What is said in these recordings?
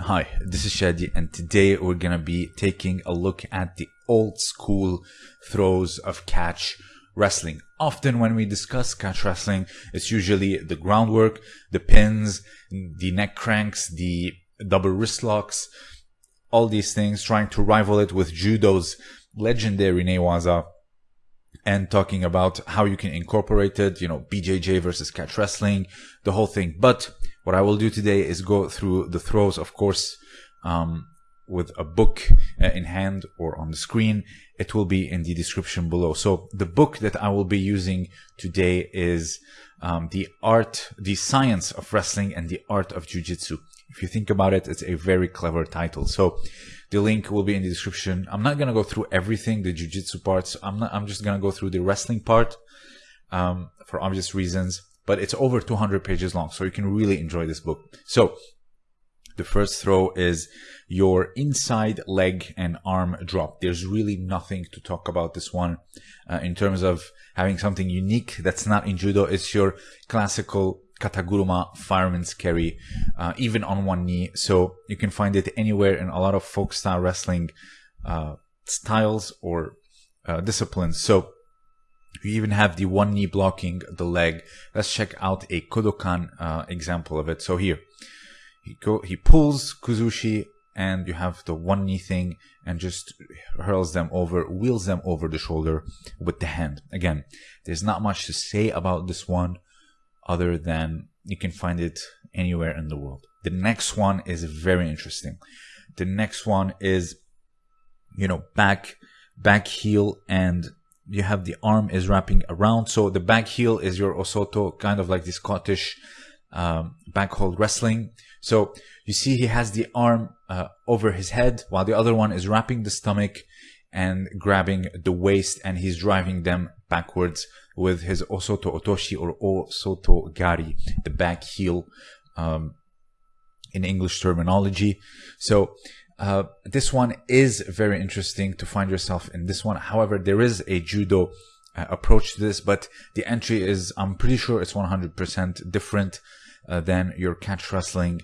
Hi, this is Shadi, and today we're gonna be taking a look at the old school throws of catch wrestling. Often when we discuss catch wrestling, it's usually the groundwork, the pins, the neck cranks, the double wrist locks, all these things, trying to rival it with judo's legendary newaza and talking about how you can incorporate it, you know, BJJ versus catch wrestling, the whole thing. But what I will do today is go through the throws, of course, um, with a book uh, in hand or on the screen. It will be in the description below. So the book that I will be using today is um, the art, the science of wrestling and the art of jujitsu. If you think about it, it's a very clever title. So the link will be in the description. I'm not gonna go through everything, the jujitsu parts. I'm not. I'm just gonna go through the wrestling part um, for obvious reasons. But it's over 200 pages long, so you can really enjoy this book. So the first throw is your inside leg and arm drop. There's really nothing to talk about this one uh, in terms of having something unique that's not in judo. It's your classical kataguruma fireman's carry, uh, even on one knee. So you can find it anywhere in a lot of folk style wrestling uh, styles or uh, disciplines. So you even have the one knee blocking the leg. Let's check out a Kodokan uh, example of it. So here, he go he pulls Kuzushi and you have the one knee thing and just hurls them over, wheels them over the shoulder with the hand. Again, there's not much to say about this one other than you can find it anywhere in the world. The next one is very interesting. The next one is, you know, back, back heel and you have the arm is wrapping around. So the back heel is your Osoto, kind of like the Scottish um, back hold wrestling. So you see he has the arm uh, over his head while the other one is wrapping the stomach and grabbing the waist and he's driving them backwards with his Osoto Otoshi or Osoto Gari, the back heel um, in English terminology. So uh, this one is very interesting to find yourself in this one. However, there is a judo uh, approach to this, but the entry is, I'm pretty sure it's 100% different uh, than your catch wrestling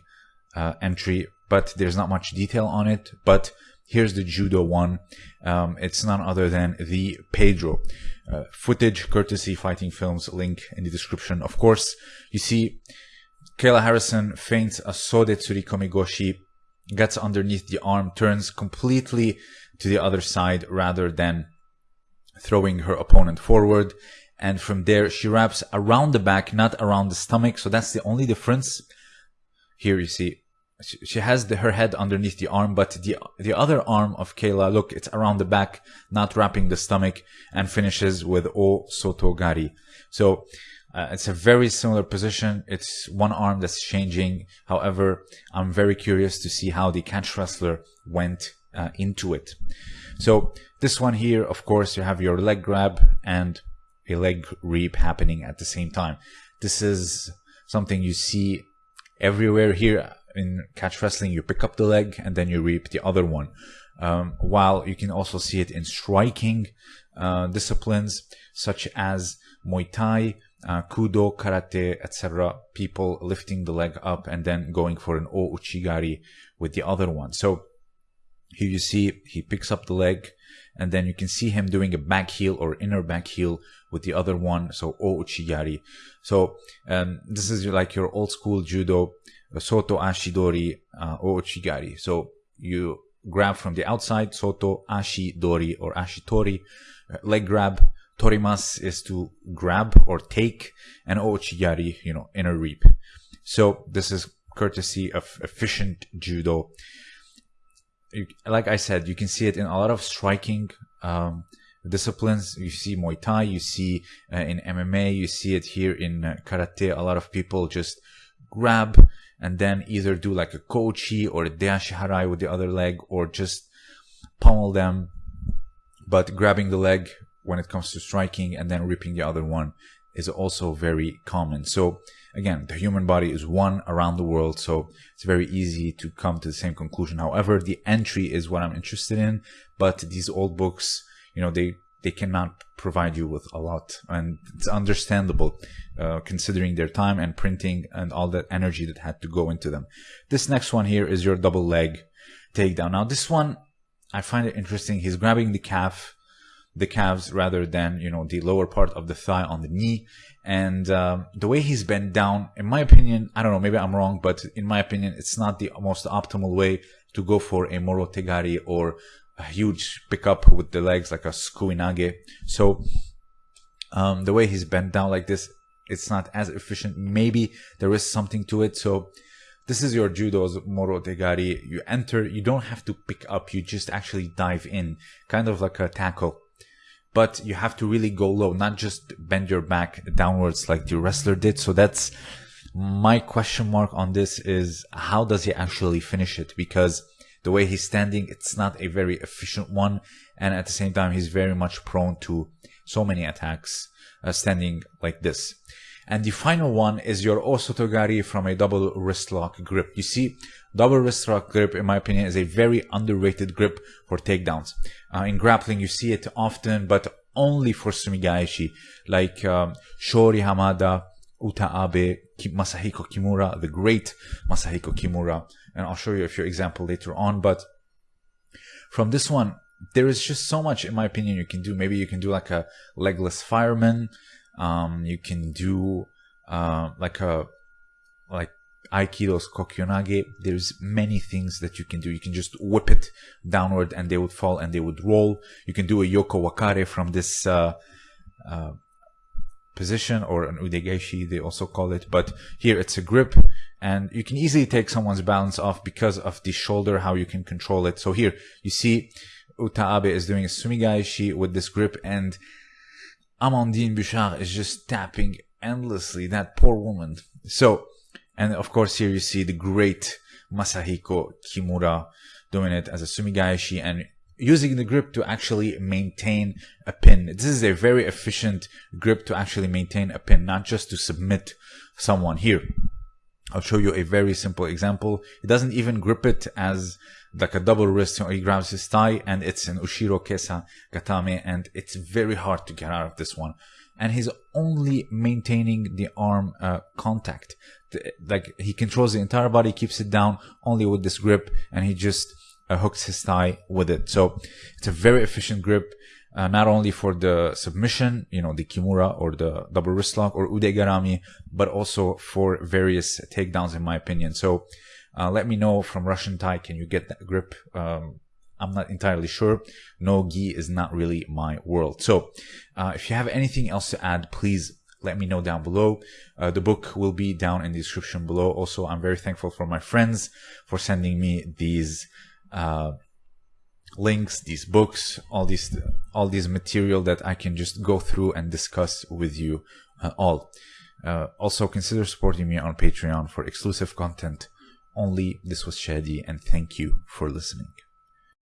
uh, entry, but there's not much detail on it. But here's the judo one. Um, it's none other than the Pedro. Uh, footage courtesy Fighting Films link in the description. Of course, you see Kayla Harrison feints a Sode Tsurikomi Goshi gets underneath the arm, turns completely to the other side rather than throwing her opponent forward. And from there, she wraps around the back, not around the stomach. So that's the only difference. Here you see, she has the, her head underneath the arm, but the, the other arm of Kayla, look, it's around the back, not wrapping the stomach and finishes with O Sotogari. So uh, it's a very similar position. It's one arm that's changing. However, I'm very curious to see how the catch wrestler went uh, into it. So this one here, of course, you have your leg grab and a leg reap happening at the same time. This is something you see everywhere here in catch wrestling. You pick up the leg and then you reap the other one. Um, while you can also see it in striking uh, disciplines such as Muay Thai, uh, kudo, karate, etc. People lifting the leg up and then going for an o uchigari with the other one. So here you see he picks up the leg and then you can see him doing a back heel or inner back heel with the other one. So o uchigari. So um, this is like your old school judo soto ashidori uh, o uchigari. So you grab from the outside soto ashidori or ashitori uh, leg grab Torimas is to grab or take, and Ouchigari, you know, inner reap. So this is courtesy of efficient judo. Like I said, you can see it in a lot of striking um, disciplines. You see Muay Thai, you see uh, in MMA, you see it here in uh, Karate. A lot of people just grab and then either do like a kochi or a deashi harai with the other leg or just pummel them. But grabbing the leg when it comes to striking and then ripping the other one is also very common. So again, the human body is one around the world, so it's very easy to come to the same conclusion. However, the entry is what I'm interested in, but these old books, you know, they they cannot provide you with a lot. And it's understandable uh, considering their time and printing and all that energy that had to go into them. This next one here is your double leg takedown. Now this one, I find it interesting. He's grabbing the calf, the calves rather than, you know, the lower part of the thigh on the knee. And um, the way he's bent down, in my opinion, I don't know, maybe I'm wrong, but in my opinion, it's not the most optimal way to go for a Morote Gari or a huge pickup with the legs like a Sukuinage. So um, the way he's bent down like this, it's not as efficient. Maybe there is something to it. So this is your judo's Morote Gari. You enter, you don't have to pick up, you just actually dive in, kind of like a tackle. But you have to really go low, not just bend your back downwards like the wrestler did. So that's my question mark on this is how does he actually finish it? Because the way he's standing, it's not a very efficient one. And at the same time, he's very much prone to so many attacks uh, standing like this. And the final one is your Osotogari from a double wrist lock grip. You see, double wrist lock grip, in my opinion, is a very underrated grip for takedowns. Uh, in grappling, you see it often, but only for Sumigaeshi, like um, Shori Hamada, Uta Abe, Masahiko Kimura, the great Masahiko Kimura. And I'll show you a few example later on. But from this one, there is just so much, in my opinion, you can do. Maybe you can do like a legless fireman. Um, you can do uh, like a like Aikido's Kokyunage. There's many things that you can do. You can just whip it downward and they would fall and they would roll. You can do a Yoko Wakare from this uh, uh, position or an udegeshi they also call it but here it's a grip and you can easily take someone's balance off because of the shoulder how you can control it so here you see Uta Abe is doing a sumigaeshi with this grip and Amandine Buchard is just tapping endlessly that poor woman so and of course here you see the great Masahiko Kimura doing it as a sumigaeshi and using the grip to actually maintain a pin. This is a very efficient grip to actually maintain a pin, not just to submit someone here. I'll show you a very simple example. He doesn't even grip it as like a double wrist. he grabs his thigh and it's an Ushiro Kesa Katame and it's very hard to get out of this one. And he's only maintaining the arm uh, contact. Like he controls the entire body, keeps it down only with this grip and he just uh, hooks his thigh with it. So it's a very efficient grip, uh, not only for the submission, you know, the kimura or the double wrist lock or udegarami, but also for various takedowns, in my opinion. So uh, let me know from Russian tie, can you get that grip? Um, I'm not entirely sure. No gi is not really my world. So uh, if you have anything else to add, please let me know down below. Uh, the book will be down in the description below. Also, I'm very thankful for my friends for sending me these uh, links, these books, all these all these material that I can just go through and discuss with you uh, all. Uh, also, consider supporting me on Patreon for exclusive content only. This was Shadi, and thank you for listening.